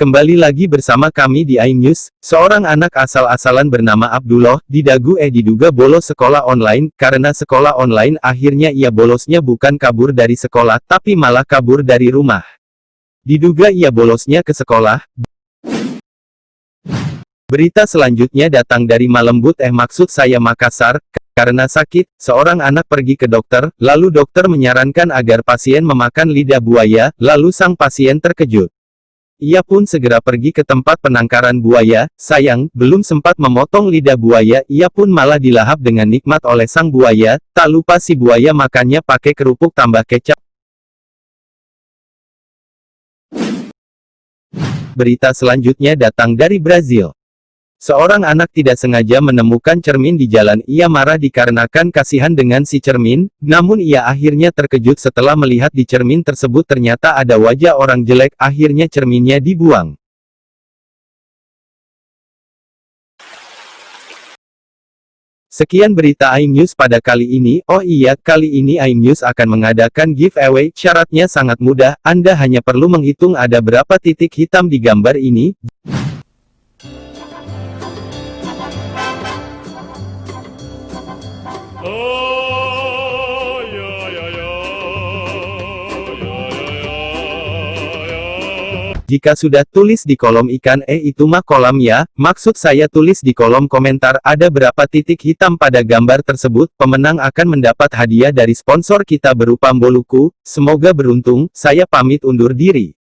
Kembali lagi bersama kami di iNews, seorang anak asal-asalan bernama Abdullah, di dagu eh diduga bolos sekolah online, karena sekolah online akhirnya ia bolosnya bukan kabur dari sekolah tapi malah kabur dari rumah. Diduga ia bolosnya ke sekolah. Berita selanjutnya datang dari Malembut eh maksud saya Makassar, karena sakit, seorang anak pergi ke dokter, lalu dokter menyarankan agar pasien memakan lidah buaya, lalu sang pasien terkejut. Ia pun segera pergi ke tempat penangkaran buaya, sayang, belum sempat memotong lidah buaya, ia pun malah dilahap dengan nikmat oleh sang buaya, tak lupa si buaya makannya pakai kerupuk tambah kecap. Berita selanjutnya datang dari Brazil. Seorang anak tidak sengaja menemukan cermin di jalan. Ia marah dikarenakan kasihan dengan si cermin, namun ia akhirnya terkejut setelah melihat di cermin tersebut ternyata ada wajah orang jelek. Akhirnya cerminnya dibuang. Sekian berita iNews pada kali ini. Oh iya, kali ini iNews akan mengadakan giveaway. Syaratnya sangat mudah, Anda hanya perlu menghitung ada berapa titik hitam di gambar ini. Jika sudah tulis di kolom ikan eh itu mah kolam ya, maksud saya tulis di kolom komentar ada berapa titik hitam pada gambar tersebut, pemenang akan mendapat hadiah dari sponsor kita berupa Mboluku, semoga beruntung, saya pamit undur diri.